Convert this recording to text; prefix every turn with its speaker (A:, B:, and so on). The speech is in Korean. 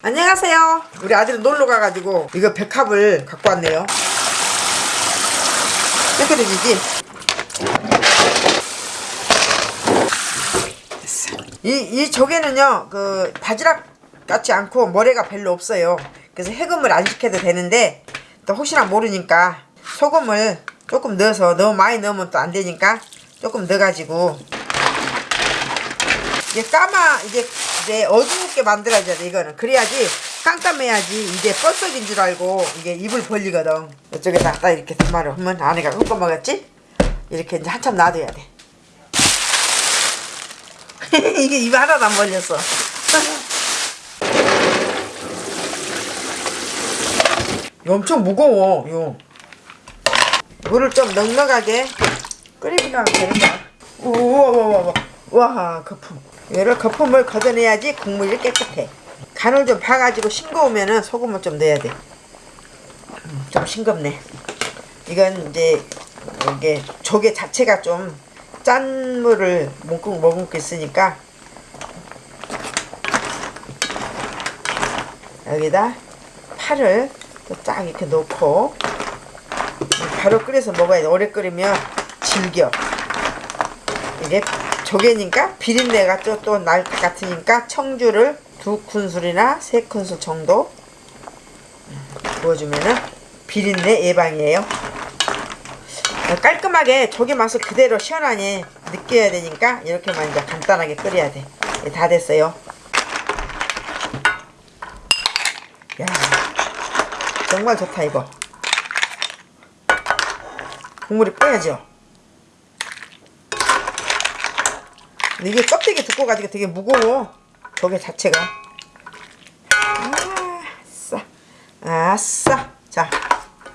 A: 안녕하세요 우리 아들은 놀러 가가지고 이거 백합을 갖고 왔네요 깨끗해지지? 됐어. 이, 이 조개는요 그 바지락 같지 않고 모래가 별로 없어요 그래서 해금을 안 시켜도 되는데 또 혹시나 모르니까 소금을 조금 넣어서 너무 많이 넣으면 또 안 되니까 조금 넣어가지고 이게 까마 이게 이제 어둡게 만들어야 돼 이거는. 그래야지 깜깜해야지 이제 뻘썩인 줄 알고 이게 입을 벌리거든. 이쪽에다 딱 이렇게 단말을 하면 안에가 흠뻑 먹었지? 이렇게 이제 한참 놔둬야 돼. 이게 입 하나도 안 벌렸어 엄청 무거워 요. 물을 좀 넉넉하게 끓이면 우와 우 와와 거품. 얘를 거품을 걷어내야지 국물이 깨끗해. 간을 좀 봐가지고 싱거우면은 소금을 좀 넣어야 돼좀 음, 싱겁네. 이건 이제 이게 조개 자체가 좀 짠 물을 머금, 머금고 있으니까. 여기다 파를 또 쫙 이렇게 놓고 바로 끓여서 먹어야 돼. 오래 끓이면 질겨. 이게 조개니까 비린내가 또 날 것 같으니까 청주를 두 큰술이나 세 큰술 정도 부어주면은 비린내 예방이에요. 깔끔하게 조개 맛을 그대로 시원하게 느껴야 되니까 이렇게만 이제 간단하게 끓여야 돼 다 됐어요. 야 정말 좋다 이거. 국물이 빼야죠 근데 이게 껍데기 두꺼워 가지고 되게 무거워. 조개 자체가. 아싸. 아싸. 자